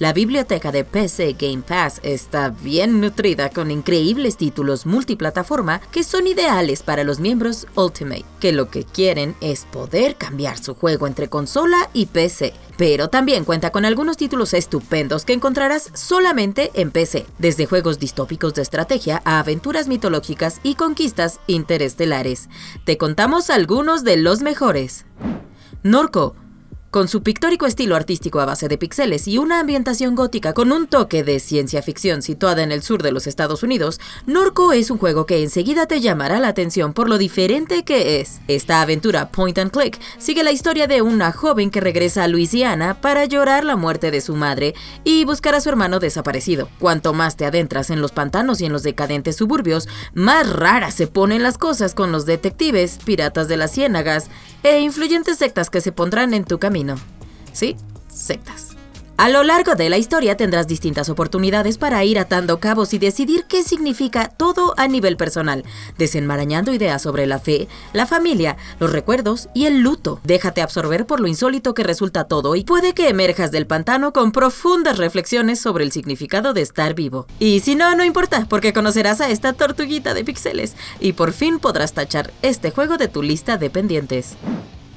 La biblioteca de PC Game Pass está bien nutrida con increíbles títulos multiplataforma que son ideales para los miembros Ultimate, que lo que quieren es poder cambiar su juego entre consola y PC. Pero también cuenta con algunos títulos estupendos que encontrarás solamente en PC, desde juegos distópicos de estrategia a aventuras mitológicas y conquistas interestelares. Te contamos algunos de los mejores. Norco, con su pictórico estilo artístico a base de píxeles y una ambientación gótica con un toque de ciencia ficción situada en el sur de los Estados Unidos, Norco es un juego que enseguida te llamará la atención por lo diferente que es. Esta aventura point and click sigue la historia de una joven que regresa a Luisiana para llorar la muerte de su madre y buscar a su hermano desaparecido. Cuanto más te adentras en los pantanos y en los decadentes suburbios, más raras se ponen las cosas con los detectives, piratas de las ciénagas e influyentes sectas que se pondrán en tu camino. Sí, sectas. A lo largo de la historia tendrás distintas oportunidades para ir atando cabos y decidir qué significa todo a nivel personal, desenmarañando ideas sobre la fe, la familia, los recuerdos y el luto. Déjate absorber por lo insólito que resulta todo y puede que emerjas del pantano con profundas reflexiones sobre el significado de estar vivo. Y si no, no importa, porque conocerás a esta tortuguita de píxeles y por fin podrás tachar este juego de tu lista de pendientes.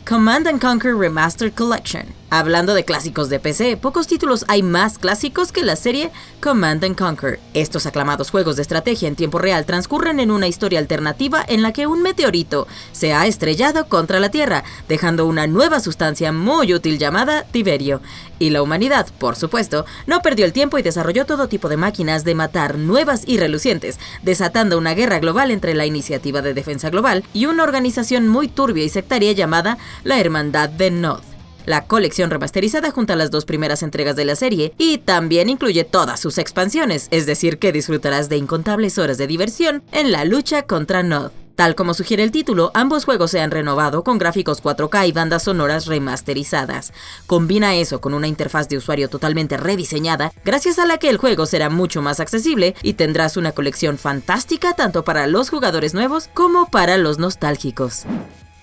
Command and Conquer Remastered Collection. Hablando de clásicos de PC, pocos títulos hay más clásicos que la serie Command and Conquer. Estos aclamados juegos de estrategia en tiempo real transcurren en una historia alternativa en la que un meteorito se ha estrellado contra la Tierra, dejando una nueva sustancia muy útil llamada Tiberio. Y la humanidad, por supuesto, no perdió el tiempo y desarrolló todo tipo de máquinas de matar nuevas y relucientes, desatando una guerra global entre la Iniciativa de Defensa Global y una organización muy turbia y sectaria llamada la Hermandad de Nod. La colección remasterizada junta las dos primeras entregas de la serie y también incluye todas sus expansiones, es decir que disfrutarás de incontables horas de diversión en la lucha contra Nod. Tal como sugiere el título, ambos juegos se han renovado con gráficos 4K y bandas sonoras remasterizadas. Combina eso con una interfaz de usuario totalmente rediseñada, gracias a la que el juego será mucho más accesible y tendrás una colección fantástica tanto para los jugadores nuevos como para los nostálgicos.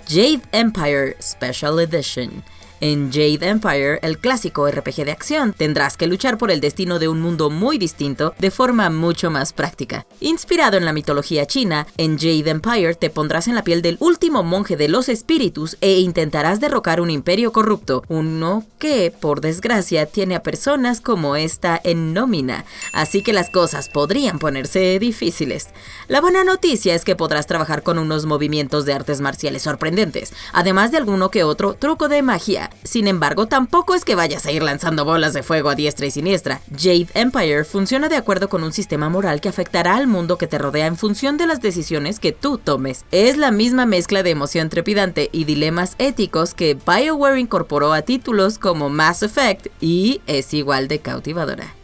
Jade Empire Special Edition en Jade Empire, el clásico RPG de acción, tendrás que luchar por el destino de un mundo muy distinto de forma mucho más práctica. Inspirado en la mitología china, en Jade Empire te pondrás en la piel del último monje de los espíritus e intentarás derrocar un imperio corrupto, uno que, por desgracia, tiene a personas como esta en nómina, así que las cosas podrían ponerse difíciles. La buena noticia es que podrás trabajar con unos movimientos de artes marciales sorprendentes, además de alguno que otro truco de magia sin embargo, tampoco es que vayas a ir lanzando bolas de fuego a diestra y siniestra. Jade Empire funciona de acuerdo con un sistema moral que afectará al mundo que te rodea en función de las decisiones que tú tomes. Es la misma mezcla de emoción trepidante y dilemas éticos que BioWare incorporó a títulos como Mass Effect y es igual de cautivadora.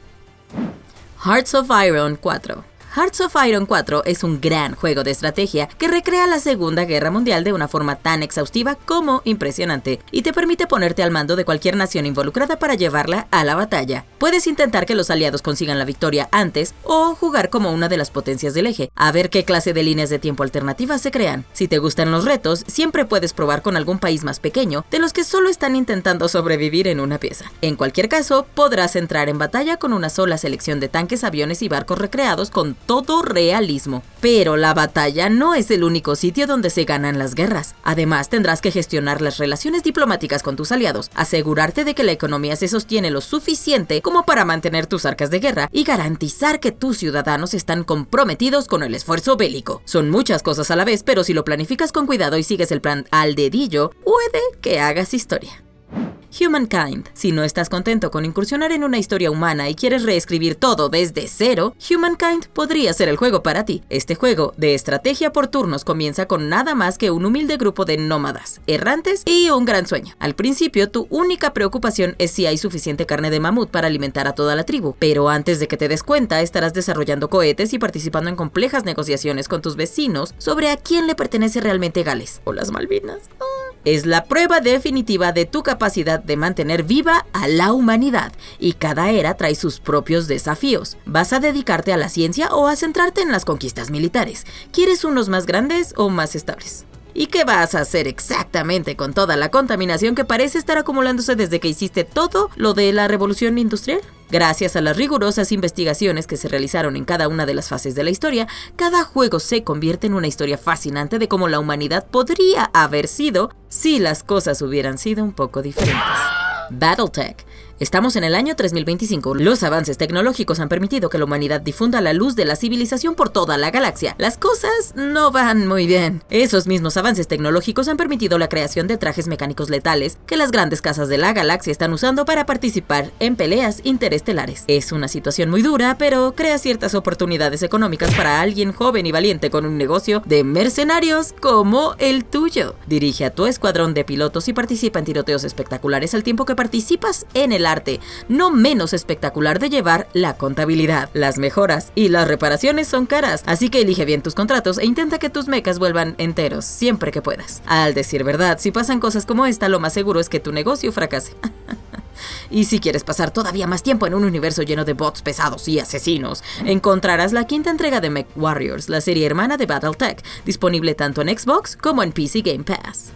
Hearts of Iron 4 Hearts of Iron 4 es un gran juego de estrategia que recrea la Segunda Guerra Mundial de una forma tan exhaustiva como impresionante y te permite ponerte al mando de cualquier nación involucrada para llevarla a la batalla. Puedes intentar que los aliados consigan la victoria antes o jugar como una de las potencias del eje, a ver qué clase de líneas de tiempo alternativas se crean. Si te gustan los retos, siempre puedes probar con algún país más pequeño de los que solo están intentando sobrevivir en una pieza. En cualquier caso, podrás entrar en batalla con una sola selección de tanques, aviones y barcos recreados con todo realismo. Pero la batalla no es el único sitio donde se ganan las guerras. Además, tendrás que gestionar las relaciones diplomáticas con tus aliados, asegurarte de que la economía se sostiene lo suficiente como para mantener tus arcas de guerra y garantizar que tus ciudadanos están comprometidos con el esfuerzo bélico. Son muchas cosas a la vez, pero si lo planificas con cuidado y sigues el plan al dedillo, puede que hagas historia. Humankind. Si no estás contento con incursionar en una historia humana y quieres reescribir todo desde cero, Humankind podría ser el juego para ti. Este juego de estrategia por turnos comienza con nada más que un humilde grupo de nómadas, errantes y un gran sueño. Al principio, tu única preocupación es si hay suficiente carne de mamut para alimentar a toda la tribu, pero antes de que te des cuenta, estarás desarrollando cohetes y participando en complejas negociaciones con tus vecinos sobre a quién le pertenece realmente Gales o las Malvinas. Ah es la prueba definitiva de tu capacidad de mantener viva a la humanidad y cada era trae sus propios desafíos. ¿Vas a dedicarte a la ciencia o a centrarte en las conquistas militares? ¿Quieres unos más grandes o más estables? ¿Y qué vas a hacer exactamente con toda la contaminación que parece estar acumulándose desde que hiciste todo lo de la revolución industrial? Gracias a las rigurosas investigaciones que se realizaron en cada una de las fases de la historia, cada juego se convierte en una historia fascinante de cómo la humanidad podría haber sido si las cosas hubieran sido un poco diferentes. Battletech Estamos en el año 3025. Los avances tecnológicos han permitido que la humanidad difunda la luz de la civilización por toda la galaxia. Las cosas no van muy bien. Esos mismos avances tecnológicos han permitido la creación de trajes mecánicos letales que las grandes casas de la galaxia están usando para participar en peleas interestelares. Es una situación muy dura, pero crea ciertas oportunidades económicas para alguien joven y valiente con un negocio de mercenarios como el tuyo. Dirige a tu escuadrón de pilotos y participa en tiroteos espectaculares al tiempo que participas en el arte, no menos espectacular de llevar la contabilidad. Las mejoras y las reparaciones son caras, así que elige bien tus contratos e intenta que tus mecas vuelvan enteros siempre que puedas. Al decir verdad, si pasan cosas como esta, lo más seguro es que tu negocio fracase. Y si quieres pasar todavía más tiempo en un universo lleno de bots pesados y asesinos, encontrarás la quinta entrega de Mech Warriors, la serie hermana de Battletech, disponible tanto en Xbox como en PC Game Pass.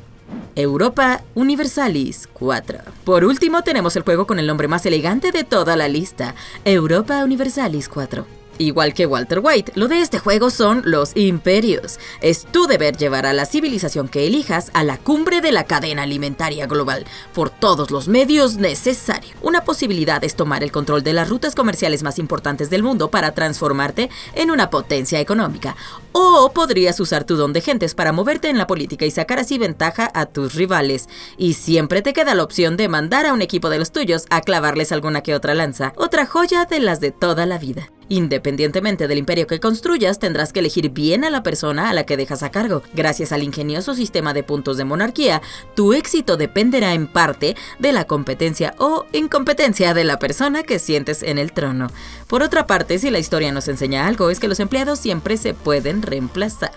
Europa Universalis 4. Por último tenemos el juego con el nombre más elegante de toda la lista, Europa Universalis 4. Igual que Walter White, lo de este juego son los imperios. Es tu deber llevar a la civilización que elijas a la cumbre de la cadena alimentaria global, por todos los medios necesarios. Una posibilidad es tomar el control de las rutas comerciales más importantes del mundo para transformarte en una potencia económica. O podrías usar tu don de gentes para moverte en la política y sacar así ventaja a tus rivales. Y siempre te queda la opción de mandar a un equipo de los tuyos a clavarles alguna que otra lanza. Otra joya de las de toda la vida. Independientemente del imperio que construyas, tendrás que elegir bien a la persona a la que dejas a cargo. Gracias al ingenioso sistema de puntos de monarquía, tu éxito dependerá en parte de la competencia o incompetencia de la persona que sientes en el trono. Por otra parte, si la historia nos enseña algo, es que los empleados siempre se pueden reemplazar.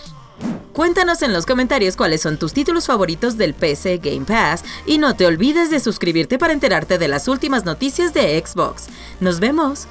Cuéntanos en los comentarios cuáles son tus títulos favoritos del PC Game Pass y no te olvides de suscribirte para enterarte de las últimas noticias de Xbox. Nos vemos.